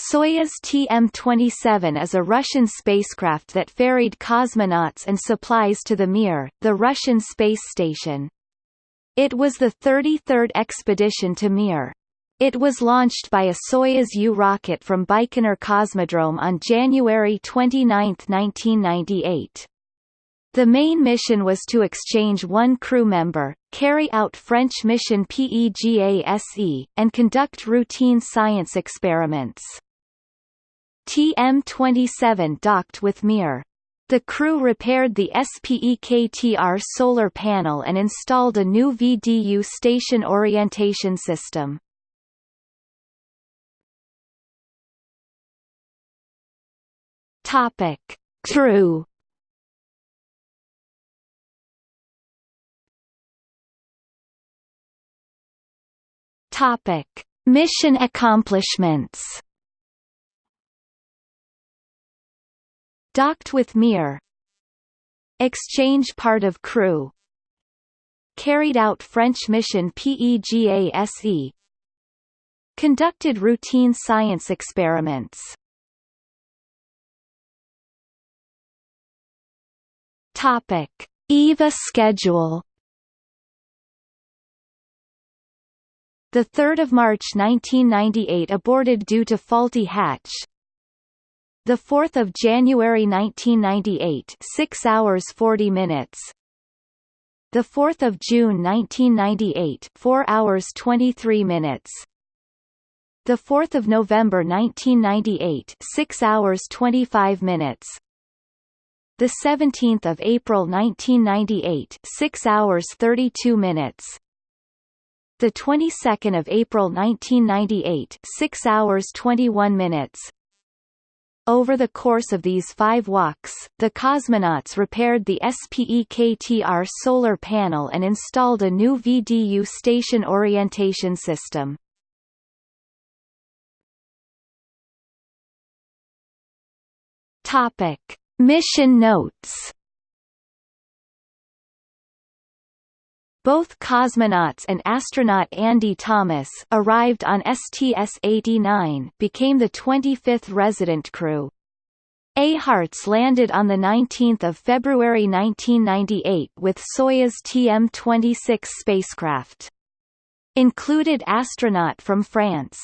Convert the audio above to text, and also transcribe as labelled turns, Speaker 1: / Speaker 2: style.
Speaker 1: Soyuz TM-27 is a Russian spacecraft that ferried cosmonauts and supplies to the Mir, the Russian space station. It was the 33rd expedition to Mir. It was launched by a Soyuz U rocket from Baikonur Cosmodrome on January 29, 1998. The main mission was to exchange one crew member, carry out French mission PEGASE, and conduct routine science experiments. TM-27 docked with Mir. The crew repaired the SPEKTR solar panel and installed a new VDU station orientation system. Topic: Crew. Topic: Mission accomplishments. Docked with Mir. Exchange part of crew. Carried out French mission PEGASE. Conducted routine science experiments. Topic: EVA schedule. The 3rd of March 1998 aborted due to faulty hatch. The 4th of January 1998 6 hours 40 minutes. The 4th of June 1998 4 hours 23 minutes. The 4th of November 1998 6 hours 25 minutes the 17th of April 1998 6 hours 32 minutes the 22nd of April 1998 6 hours 21 minutes over the course of these five walks, the cosmonauts repaired the SPEKTR solar panel and installed a new VDU station orientation system. Topic: Mission notes Both cosmonauts and astronaut Andy Thomas arrived on STS-89 became the 25th resident crew. Eyharts landed on 19 February 1998 with Soyuz TM-26 spacecraft. Included astronaut from France